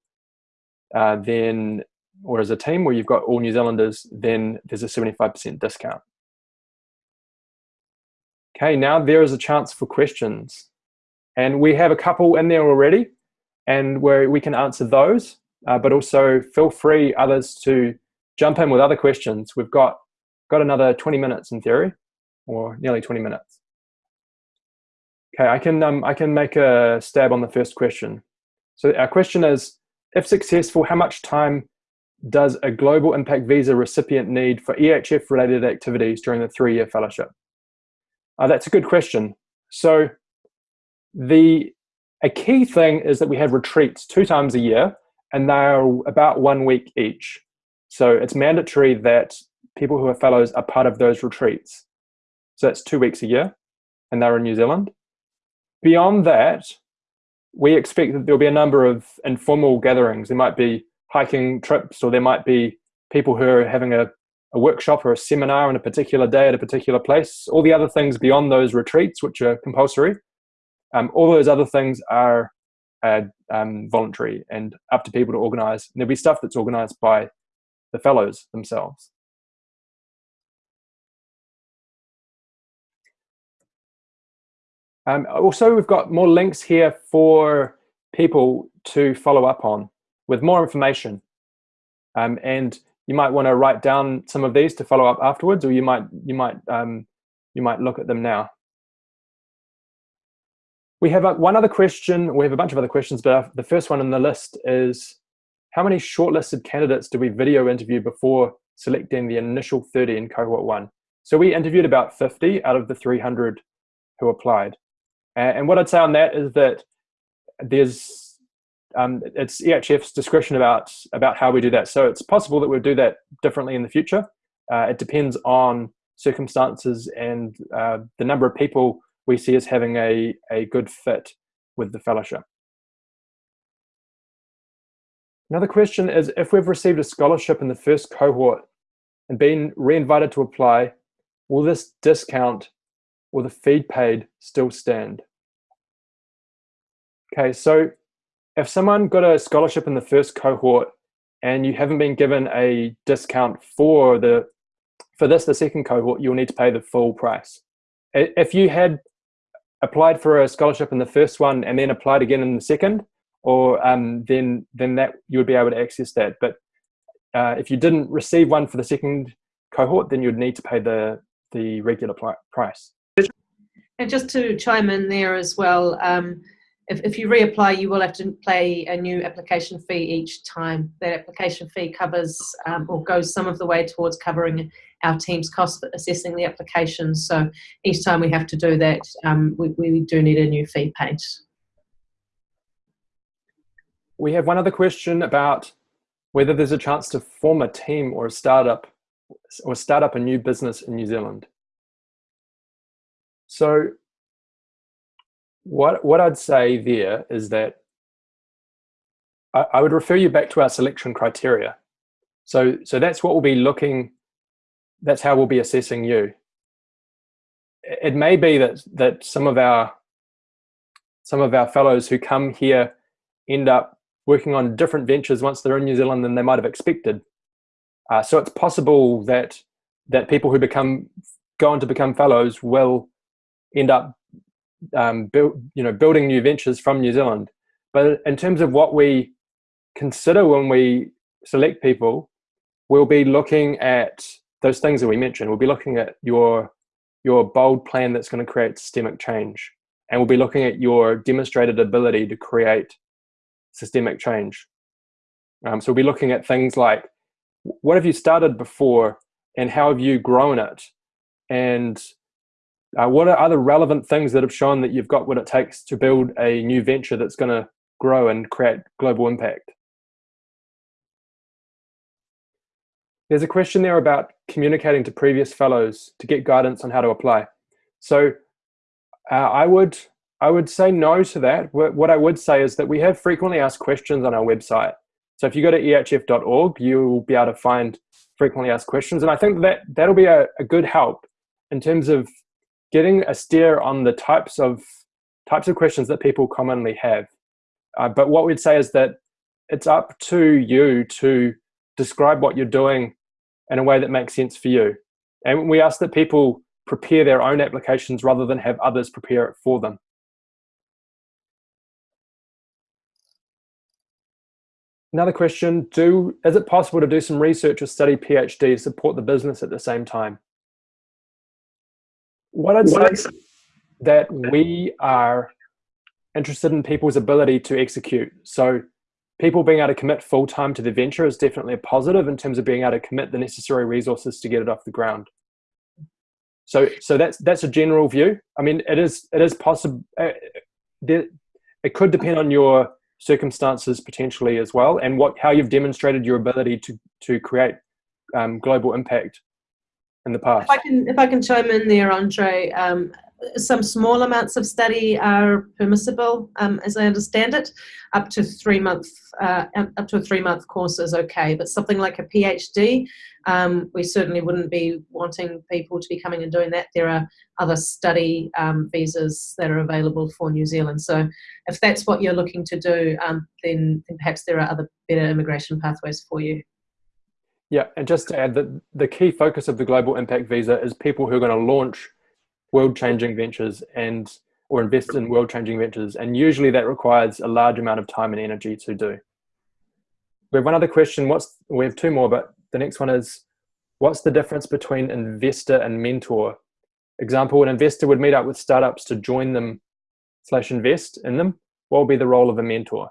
uh, then or as a team where you've got all New Zealanders, then there's a 75% discount. Okay, now there is a chance for questions. And we have a couple in there already, and where we can answer those, uh, but also feel free others to jump in with other questions. We've got, got another 20 minutes in theory, or nearly 20 minutes. Okay, I can, um, I can make a stab on the first question. So our question is, if successful, how much time does a global impact visa recipient need for EHF related activities during the three-year fellowship? Uh, that's a good question. So the a key thing is that we have retreats two times a year and they're about one week each. So it's mandatory that people who are fellows are part of those retreats. So that's two weeks a year and they're in New Zealand. Beyond that, we expect that there'll be a number of informal gatherings. There might be hiking trips, or there might be people who are having a, a workshop or a seminar on a particular day at a particular place. All the other things beyond those retreats, which are compulsory, um, all those other things are uh, um, voluntary and up to people to organize. And there'll be stuff that's organized by the fellows themselves. Um, also, we've got more links here for people to follow up on with more information. Um, and you might want to write down some of these to follow up afterwards, or you might you might um, you might look at them now. We have a, one other question. We have a bunch of other questions, but the first one on the list is how many shortlisted candidates do we video interview before selecting the initial 30 in cohort one? So we interviewed about 50 out of the 300 who applied. And what I'd say on that is that there's um, it's EHF's discretion about about how we do that. So it's possible that we'll do that differently in the future. Uh, it depends on circumstances and uh, the number of people we see as having a, a good fit with the fellowship. Another question is if we've received a scholarship in the first cohort and been re-invited to apply, will this discount or the fee paid still stand? Okay, so if someone got a scholarship in the first cohort and you haven't been given a discount for the for this, the second cohort, you'll need to pay the full price. If you had applied for a scholarship in the first one and then applied again in the second, or um, then then that you would be able to access that. But uh, if you didn't receive one for the second cohort, then you'd need to pay the the regular price. And just to chime in there as well, um, if, if you reapply, you will have to pay a new application fee each time. That application fee covers um, or goes some of the way towards covering our team's cost for assessing the application. So each time we have to do that, um, we, we do need a new fee paid. We have one other question about whether there's a chance to form a team or a startup or start up a new business in New Zealand. So what what I'd say there is that I, I, would refer you back to our selection criteria. So so that's what we'll be looking. That's how we'll be assessing you. It may be that that some of our some of our fellows who come here end up working on different ventures once they're in New Zealand than they might have expected. Uh, so it's possible that that people who become go on to become fellows will end up um, build, you know, building new ventures from New Zealand. But in terms of what we consider when we select people, we'll be looking at those things that we mentioned. We'll be looking at your your bold plan that's going to create systemic change, and we'll be looking at your demonstrated ability to create systemic change. Um, so we'll be looking at things like what have you started before, and how have you grown it, and uh, what are other relevant things that have shown that you've got what it takes to build a new venture that's going to grow and create global impact? There's a question there about communicating to previous fellows to get guidance on how to apply. So uh, I would I would say no to that. What I would say is that we have frequently asked questions on our website. So if you go to ehf.org, you'll be able to find frequently asked questions. And I think that that'll be a, a good help in terms of getting a steer on the types of types of questions that people commonly have. Uh, but what we'd say is that it's up to you to describe what you're doing in a way that makes sense for you. And we ask that people prepare their own applications rather than have others prepare it for them. Another question, do, is it possible to do some research or study PhD to support the business at the same time? What I'd say is that we are interested in people's ability to execute. So people being able to commit full time to the venture is definitely a positive in terms of being able to commit the necessary resources to get it off the ground. So, so that's that's a general view. I mean, it is it is possible. Uh, it could depend on your circumstances potentially as well, and what how you've demonstrated your ability to to create um, global impact in the past. If I can if I can chime in there, Andre. Um, some small amounts of study are permissible, um, as I understand it. Up to three month, uh, up to a three month course is okay, but something like a PhD, um, we certainly wouldn't be wanting people to be coming and doing that. There are other study um, visas that are available for New Zealand. So, if that's what you're looking to do, um, then, then perhaps there are other better immigration pathways for you. Yeah, and just to add that the key focus of the Global Impact Visa is people who are going to launch world-changing ventures and or invest in world-changing ventures, and usually that requires a large amount of time and energy to do. We have one other question. What's we have two more, but the next one is, what's the difference between investor and mentor? Example: An investor would meet up with startups to join them slash invest in them. What will be the role of a mentor?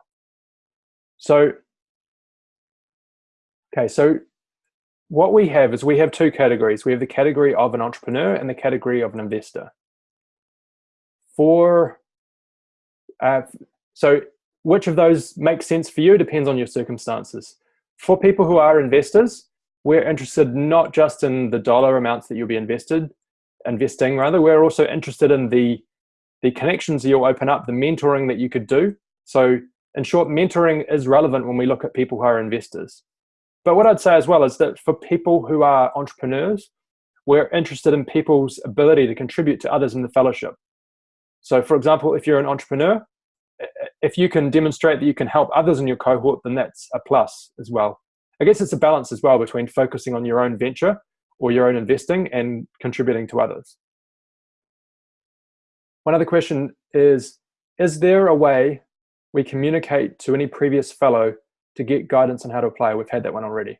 So, okay, so what we have is we have two categories. We have the category of an entrepreneur and the category of an investor. For uh, so which of those makes sense for you depends on your circumstances. For people who are investors, we're interested not just in the dollar amounts that you'll be invested, investing rather, we're also interested in the the connections you'll open up, the mentoring that you could do. So in short, mentoring is relevant when we look at people who are investors. But what I'd say as well is that for people who are entrepreneurs, we're interested in people's ability to contribute to others in the fellowship. So, for example, if you're an entrepreneur, if you can demonstrate that you can help others in your cohort, then that's a plus as well. I guess it's a balance as well between focusing on your own venture or your own investing and contributing to others. One other question is Is there a way we communicate to any previous fellow to get guidance on how to apply. We've had that one already.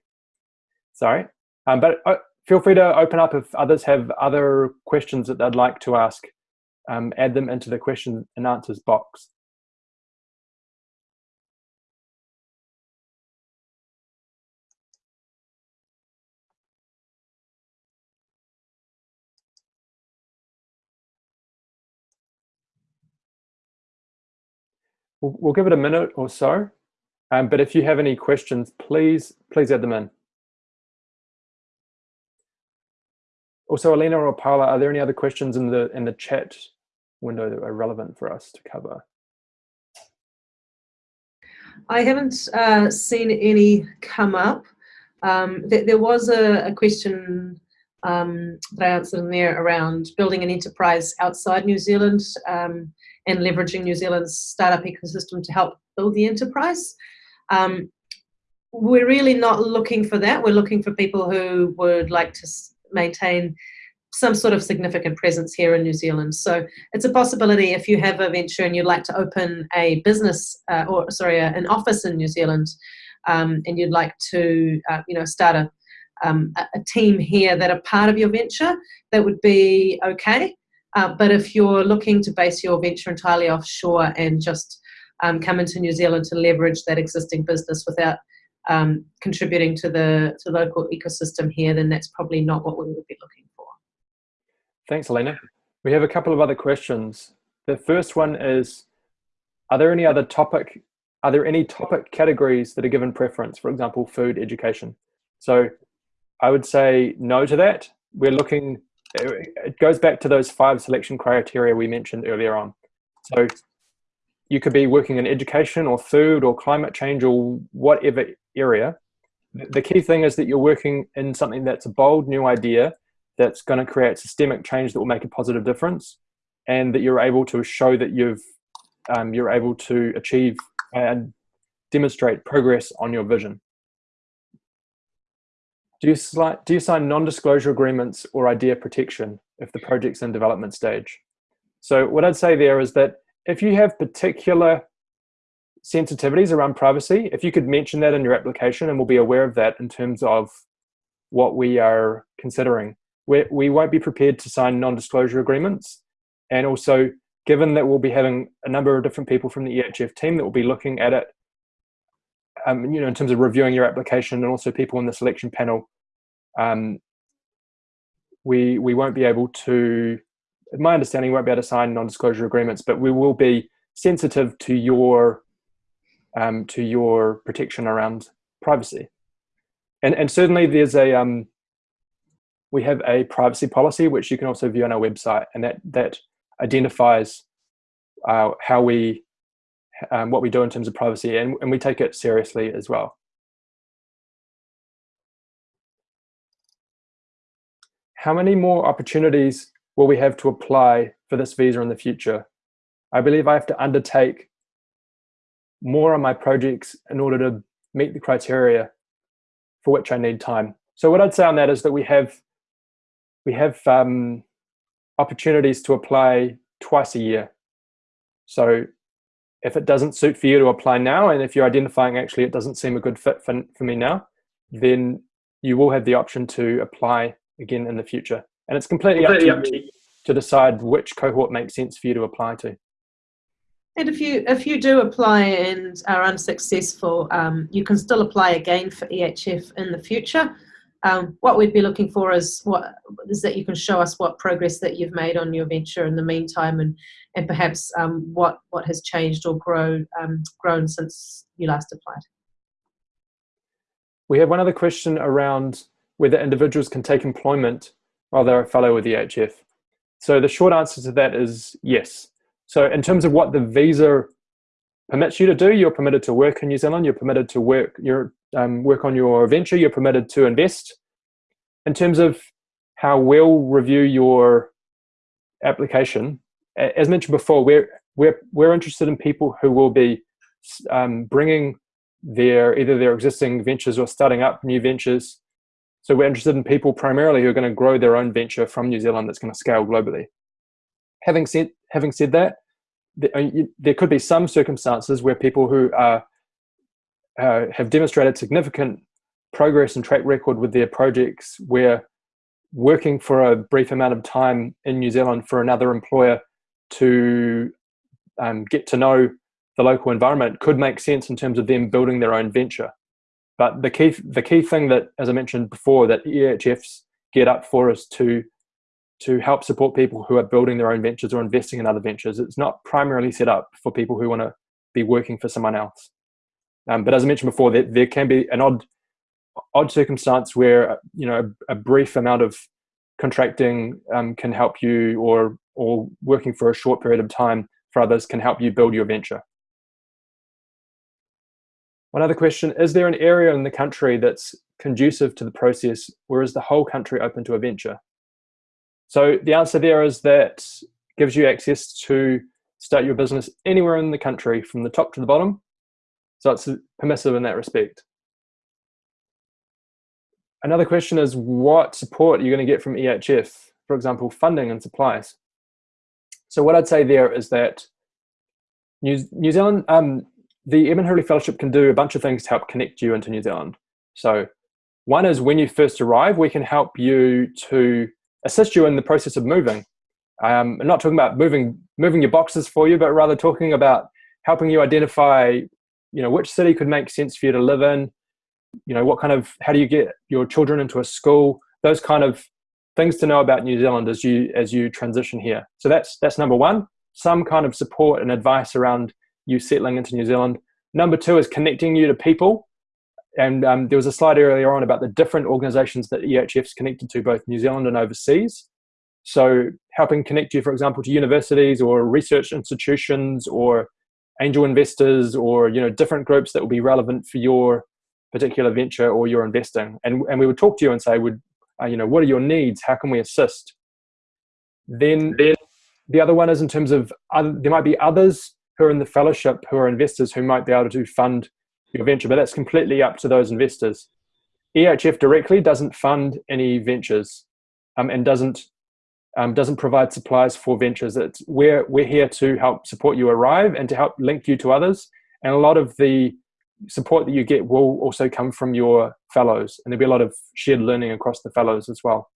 Sorry. Um, but uh, feel free to open up if others have other questions that they'd like to ask. Um, add them into the question and answers box. We'll, we'll give it a minute or so. Um, but if you have any questions, please, please add them in. Also, Alina or Paula, are there any other questions in the in the chat window that are relevant for us to cover? I haven't uh, seen any come up. Um, th there was a, a question um, that I answered in there around building an enterprise outside New Zealand um, and leveraging New Zealand's startup ecosystem to help build the enterprise. Um, we're really not looking for that. We're looking for people who would like to maintain some sort of significant presence here in New Zealand. So it's a possibility if you have a venture and you'd like to open a business uh, or sorry, an office in New Zealand, um, and you'd like to uh, you know start a, um, a team here that are part of your venture, that would be okay. Uh, but if you're looking to base your venture entirely offshore and just um, come into New Zealand to leverage that existing business without um, contributing to the to local ecosystem here, then that's probably not what we would be looking for. Thanks, Elena. We have a couple of other questions. The first one is, are there any other topic, are there any topic categories that are given preference, for example, food, education? So I would say no to that. We're looking, it goes back to those five selection criteria we mentioned earlier on. So you could be working in education or food or climate change or whatever area. The key thing is that you're working in something that's a bold new idea that's going to create systemic change that will make a positive difference and that you're able to show that you've um, you're able to achieve and demonstrate progress on your vision. Do you, do you sign non-disclosure agreements or idea protection if the project's in development stage? So what I'd say there is that if you have particular sensitivities around privacy, if you could mention that in your application and we'll be aware of that in terms of what we are considering. we we not be prepared to sign non-disclosure agreements. And also, given that we'll be having a number of different people from the EHF team that will be looking at it um, you know, in terms of reviewing your application and also people in the selection panel, um, we we won't be able to, my understanding, we won't be able to sign non-disclosure agreements, but we will be sensitive to your um, to your protection around privacy. And and certainly there's a um, we have a privacy policy which you can also view on our website, and that that identifies uh, how we um, what we do in terms of privacy, and, and we take it seriously as well. How many more opportunities will we have to apply for this visa in the future? I believe I have to undertake more on my projects in order to meet the criteria for which I need time. So what I'd say on that is that we have we have um, opportunities to apply twice a year. So if it doesn't suit for you to apply now, and if you're identifying actually it doesn't seem a good fit for, for me now, then you will have the option to apply again in the future. And it's completely, completely up, to, up to you to decide which cohort makes sense for you to apply to. And if you if you do apply and are unsuccessful, um, you can still apply again for EHF in the future. Um, what we'd be looking for is what is that you can show us what progress that you've made on your venture in the meantime, and and perhaps um, what what has changed or grown um, grown since you last applied. We have one other question around whether individuals can take employment while they're a fellow with the EHF. So the short answer to that is yes. So in terms of what the visa permits you to do, you're permitted to work in New Zealand, you're permitted to work, you're um, work on your venture, you're permitted to invest. In terms of how we'll review your application, as mentioned before, we're, we're, we're interested in people who will be um, bringing their either their existing ventures or starting up new ventures. So we're interested in people primarily who are going to grow their own venture from New Zealand that's going to scale globally. Having said, having said that, uh, there could be some circumstances where people who are uh, have demonstrated significant progress and track record with their projects where working for a brief amount of time in New Zealand for another employer to um, get to know the local environment could make sense in terms of them building their own venture. But the key, the key thing that, as I mentioned before, that EHFs get up for is to to help support people who are building their own ventures or investing in other ventures. It's not primarily set up for people who want to be working for someone else. Um, but as I mentioned before, there, there can be an odd, odd circumstance where you know a, a brief amount of contracting um, can help you, or or working for a short period of time for others can help you build your venture. One other question, is there an area in the country that's conducive to the process, or is the whole country open to a venture? So the answer there is that gives you access to start your business anywhere in the country from the top to the bottom so it's permissive in that respect. Another question is what support are you going to get from EHF? For example, funding and supplies. So what I'd say there is that New, New Zealand, um, the Edmund Hillary Fellowship can do a bunch of things to help connect you into New Zealand. So one is when you first arrive, we can help you to assist you in the process of moving. Um, I'm not talking about moving moving your boxes for you, but rather talking about helping you identify you know which city could make sense for you to live in? You know what kind of how do you get your children into a school? Those kind of things to know about new zealand as you as you transition here. So that's that's number one. Some kind of support and advice around you settling into new zealand. Number two is connecting you to people. And um, there was a slide earlier on about the different organizations that EHF's connected to, both New Zealand and overseas. So helping connect you, for example, to universities or research institutions or angel investors or you know different groups that will be relevant for your particular venture or your investing. And, and we would talk to you and say, would, uh, you know, what are your needs? How can we assist? Then, then the other one is in terms of other, there might be others who are in the fellowship who are investors who might be able to fund your venture, but that's completely up to those investors. EHF directly doesn't fund any ventures um, and doesn't um, doesn't provide supplies for ventures. It's, we're, we're here to help support you arrive and to help link you to others. And a lot of the support that you get will also come from your fellows. And there'll be a lot of shared learning across the fellows as well.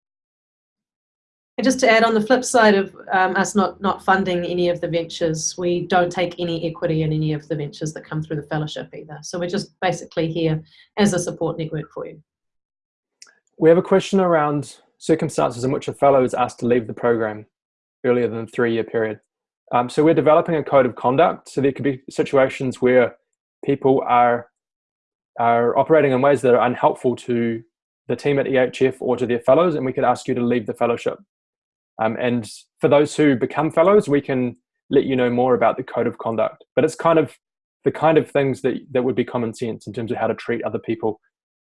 And just to add on the flip side of um, us not, not funding any of the ventures, we don't take any equity in any of the ventures that come through the fellowship either. So we're just basically here as a support network for you. We have a question around circumstances in which a fellow is asked to leave the program earlier than the three-year period. Um, so we're developing a code of conduct. So there could be situations where people are are operating in ways that are unhelpful to the team at EHF or to their fellows, and we could ask you to leave the fellowship. Um, and for those who become fellows, we can let you know more about the code of conduct. But it's kind of the kind of things that, that would be common sense in terms of how to treat other people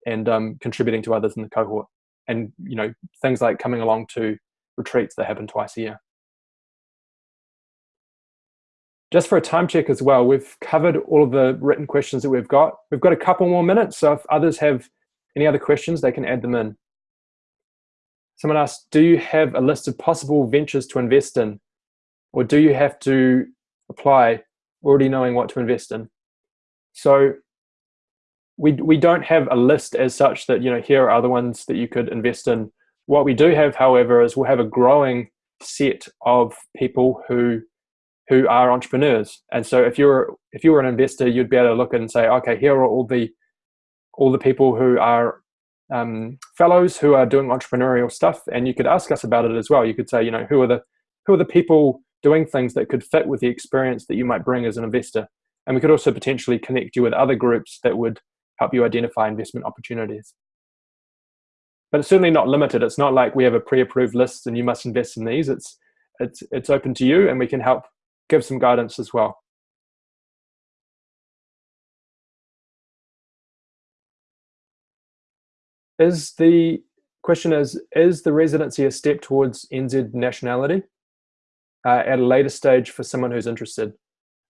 and um, contributing to others in the cohort. And you know things like coming along to retreats that happen twice a year. Just for a time check as well, we've covered all of the written questions that we've got. We've got a couple more minutes, so if others have any other questions, they can add them in. Someone asked, do you have a list of possible ventures to invest in? Or do you have to apply already knowing what to invest in? So we, we don't have a list as such that, you know, here are other ones that you could invest in. What we do have, however, is we'll have a growing set of people who who are entrepreneurs. And so if you're if you were an investor, you'd be able to look and say, okay, here are all the all the people who are um, fellows who are doing entrepreneurial stuff, and you could ask us about it as well. You could say, you know, who are the who are the people doing things that could fit with the experience that you might bring as an investor, and we could also potentially connect you with other groups that would help you identify investment opportunities. But it's certainly not limited. It's not like we have a pre-approved list and you must invest in these. It's it's it's open to you, and we can help give some guidance as well. Is the question is, is the residency a step towards NZ nationality uh, at a later stage for someone who's interested?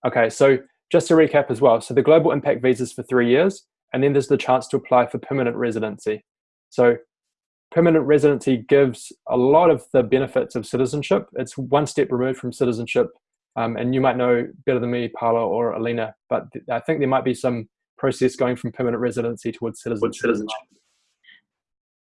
Okay, so just to recap as well. So the global impact visas for three years, and then there's the chance to apply for permanent residency. So permanent residency gives a lot of the benefits of citizenship. It's one step removed from citizenship um, and you might know better than me, Paula or Alina, but I think there might be some process going from permanent residency towards citizenship.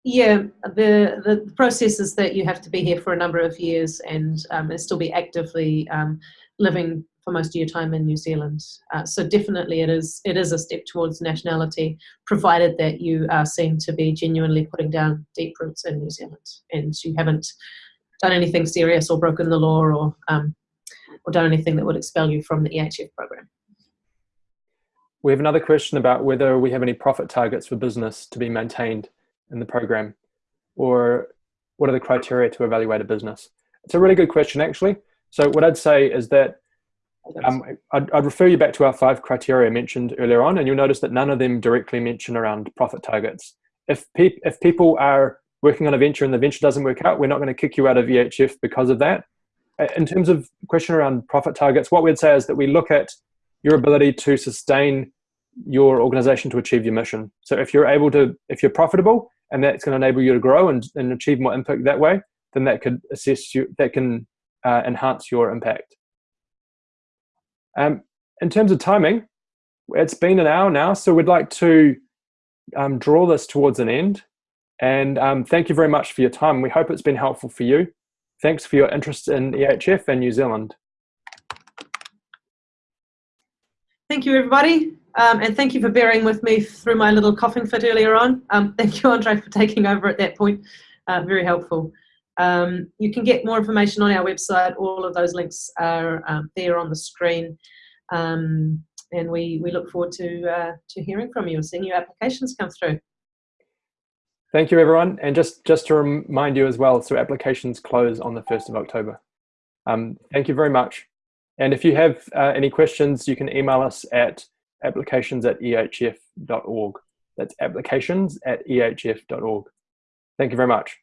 Yeah, the, the process is that you have to be here for a number of years and, um, and still be actively um, living for most of your time in New Zealand. Uh, so definitely it is, it is a step towards nationality, provided that you are seen to be genuinely putting down deep roots in New Zealand and you haven't done anything serious or broken the law or um, or done anything that would expel you from the EHF program. We have another question about whether we have any profit targets for business to be maintained in the program, or what are the criteria to evaluate a business? It's a really good question, actually. So what I'd say is that um, I'd, I'd, refer you back to our five criteria mentioned earlier on, and you'll notice that none of them directly mention around profit targets. If, pe if people are working on a venture and the venture doesn't work out, we're not going to kick you out of EHF because of that in terms of question around profit targets, what we'd say is that we look at your ability to sustain your organization to achieve your mission. So if you're able to, if you're profitable and that's going to enable you to grow and, and achieve more impact that way, then that could assess you, that can uh, enhance your impact. Um, in terms of timing, it's been an hour now, so we'd like to um, draw this towards an end. And um, thank you very much for your time. We hope it's been helpful for you. Thanks for your interest in EHF and New Zealand. Thank you, everybody. Um, and thank you for bearing with me through my little coughing fit earlier on. Um, thank you, Andre, for taking over at that point. Uh, very helpful. Um, you can get more information on our website. All of those links are um, there on the screen. Um, and we, we look forward to, uh, to hearing from you and seeing your applications come through. Thank you, everyone. And just, just to remind you as well, so applications close on the 1st of October. Um, thank you very much. And if you have uh, any questions, you can email us at applications at ehf.org. That's applications at ehf.org. Thank you very much.